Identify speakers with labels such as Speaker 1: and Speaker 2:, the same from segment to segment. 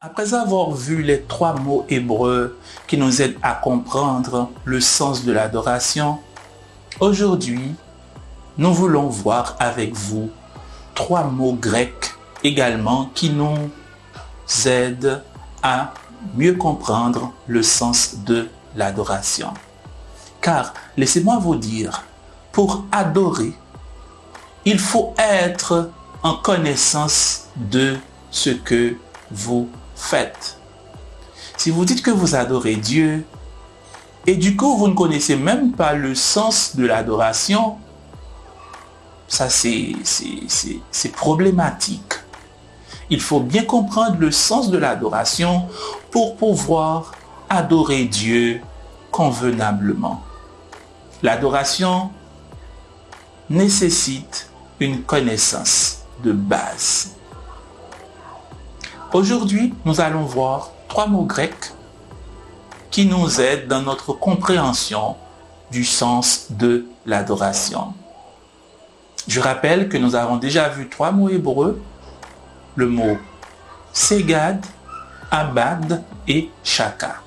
Speaker 1: Après avoir vu les trois mots hébreux qui nous aident à comprendre le sens de l'adoration, aujourd'hui, nous voulons voir avec vous trois mots grecs également qui nous aident à mieux comprendre le sens de l'adoration. Car, laissez-moi vous dire, pour adorer, il faut être en connaissance de ce que vous faites. Si vous dites que vous adorez Dieu, et du coup vous ne connaissez même pas le sens de l'adoration, ça c'est problématique. Il faut bien comprendre le sens de l'adoration pour pouvoir adorer Dieu convenablement. L'adoration nécessite une connaissance de base. Aujourd'hui, nous allons voir trois mots grecs qui nous aident dans notre compréhension du sens de l'adoration. Je rappelle que nous avons déjà vu trois mots hébreux, le mot Segad, Abad et Shaka.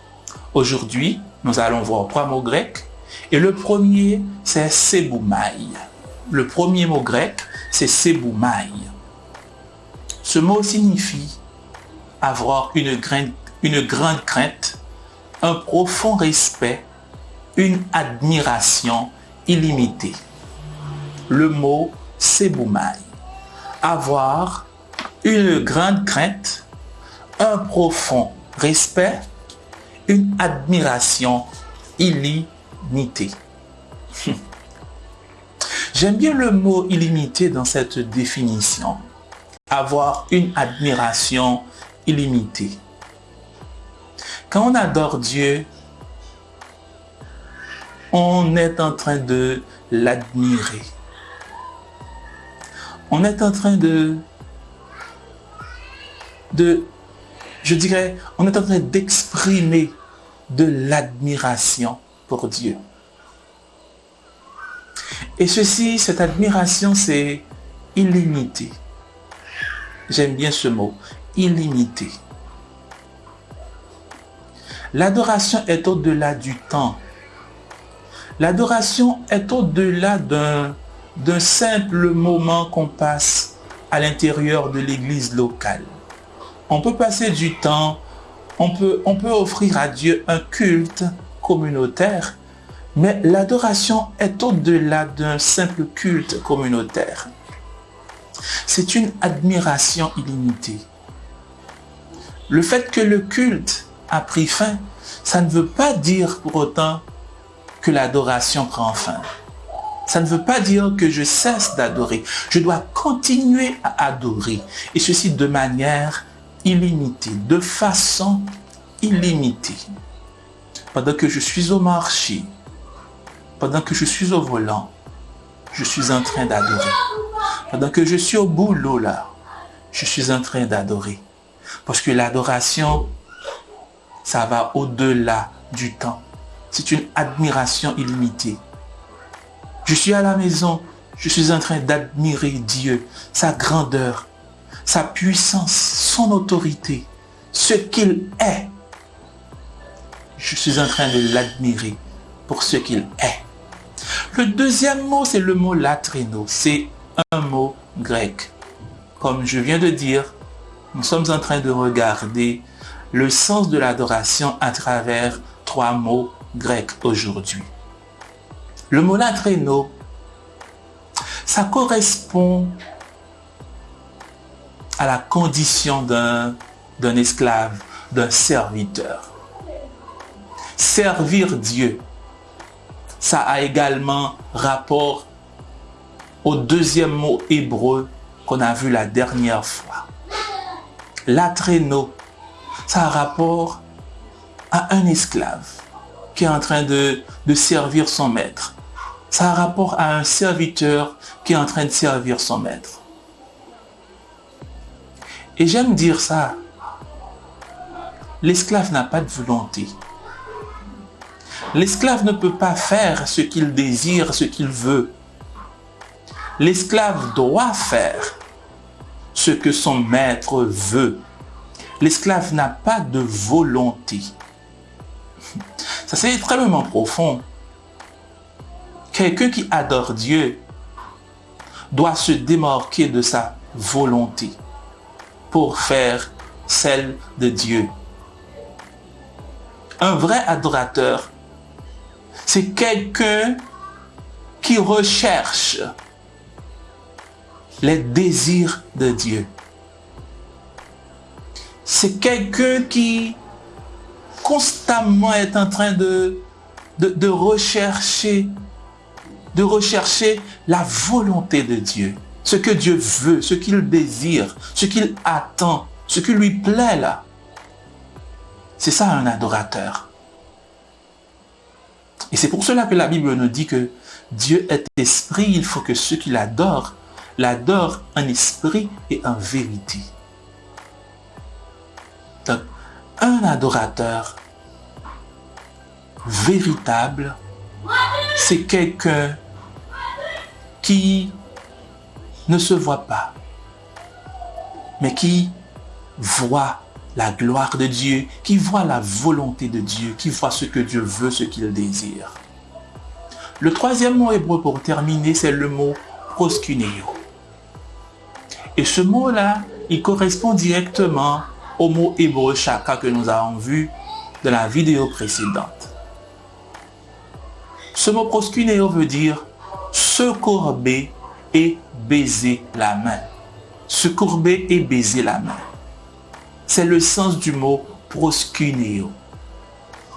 Speaker 1: Aujourd'hui, nous allons voir trois mots grecs et le premier, c'est Seboumaï. Le premier mot grec, c'est Seboumaï. Ce mot signifie avoir une, grande crainte, un profond respect, une admiration illimitée. Le mot Seboumaï. Avoir une grande crainte, un profond respect, une admiration illimitée. J'aime bien le mot illimité dans cette définition. Avoir une admiration illimité. Quand on adore Dieu, on est en train de l'admirer. On est en train de, de, je dirais, on est en train d'exprimer de l'admiration pour Dieu. Et ceci, cette admiration, c'est illimité. J'aime bien ce mot illimité. L'adoration est au-delà du temps. L'adoration est au-delà d'un simple moment qu'on passe à l'intérieur de l'église locale. On peut passer du temps, on peut, on peut offrir à Dieu un culte communautaire, mais l'adoration est au-delà d'un simple culte communautaire. C'est une admiration illimitée. Le fait que le culte a pris fin, ça ne veut pas dire pour autant que l'adoration prend fin. Ça ne veut pas dire que je cesse d'adorer. Je dois continuer à adorer. Et ceci de manière illimitée, de façon illimitée. Pendant que je suis au marché, pendant que je suis au volant, je suis en train d'adorer. Pendant que je suis au boulot là, je suis en train d'adorer. Parce que l'adoration, ça va au-delà du temps. C'est une admiration illimitée. Je suis à la maison, je suis en train d'admirer Dieu, sa grandeur, sa puissance, son autorité, ce qu'il est. Je suis en train de l'admirer pour ce qu'il est. Le deuxième mot, c'est le mot latrino. C'est un mot grec. Comme je viens de dire, nous sommes en train de regarder le sens de l'adoration à travers trois mots grecs aujourd'hui. Le mot latreno, ça correspond à la condition d'un esclave, d'un serviteur. Servir Dieu, ça a également rapport au deuxième mot hébreu qu'on a vu la dernière fois traîneau, ça a rapport à un esclave qui est en train de, de servir son maître. Ça a rapport à un serviteur qui est en train de servir son maître. Et j'aime dire ça. L'esclave n'a pas de volonté. L'esclave ne peut pas faire ce qu'il désire, ce qu'il veut. L'esclave doit faire ce que son maître veut. l'esclave n'a pas de volonté. Ça c'est extrêmement profond. Quelqu'un qui adore Dieu doit se démarquer de sa volonté pour faire celle de Dieu. Un vrai adorateur, c'est quelqu'un qui recherche les désirs de Dieu. C'est quelqu'un qui constamment est en train de, rechercher de rechercher la volonté de Dieu. Ce que Dieu veut, ce qu'il désire, ce qu'il attend, ce qui lui plaît là. C'est ça un adorateur. Et c'est pour cela que la Bible nous dit que Dieu est esprit, il faut que ceux qui l'adorent, l'adorent en esprit et en vérité. Donc, un adorateur véritable, c'est quelqu'un qui ne se voit pas, mais qui voit la gloire de Dieu, qui voit la volonté de Dieu, qui voit ce que Dieu veut, ce qu'il désire. Le troisième mot hébreu pour terminer, c'est le mot proskuneo. Et ce mot-là, il correspond directement au mot hébreu chaka que nous avons vu dans la vidéo précédente. Ce mot proskuneo veut dire se courber et baiser la main. Se courber et baiser la main. C'est le sens du mot proskuneo.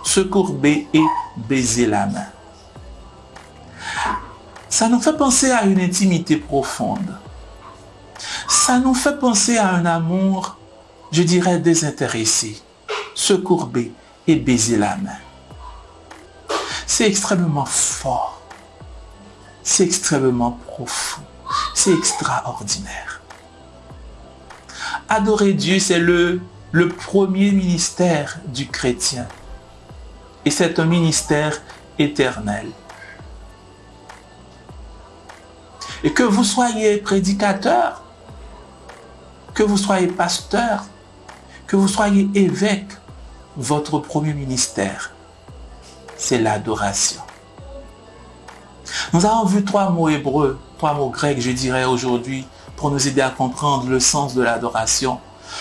Speaker 1: Se courber et baiser la main. Ça nous fait penser à une intimité profonde. Ça nous fait penser à un amour, je dirais, désintéressé. Se courber et baiser la main. C'est extrêmement fort. C'est extrêmement profond. C'est extraordinaire. Adorer Dieu, c'est le, premier ministère du chrétien. Et c'est un ministère éternel. Et que vous soyez prédicateur, que vous soyez pasteur, que vous soyez évêque, votre premier ministère, c'est l'adoration. Nous avons vu trois mots hébreux, trois mots grecs, je dirais aujourd'hui, pour nous aider à comprendre le sens de l'adoration.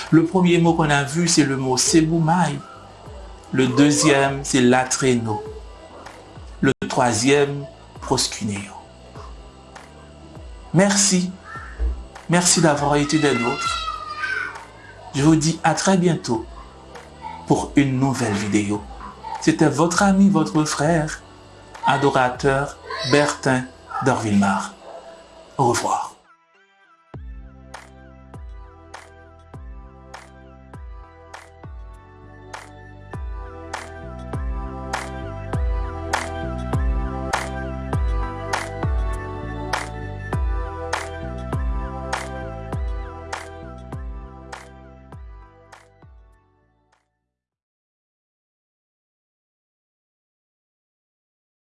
Speaker 1: Le premier mot qu'on a vu, c'est le mot sebumai. Le deuxième, c'est latreno. Le troisième, proskuneo. Merci. Merci d'avoir été des nôtres. Je vous dis à très bientôt pour une nouvelle vidéo. C'était votre ami, votre frère, adorateur Bertin d'Orville-Mar. Au revoir.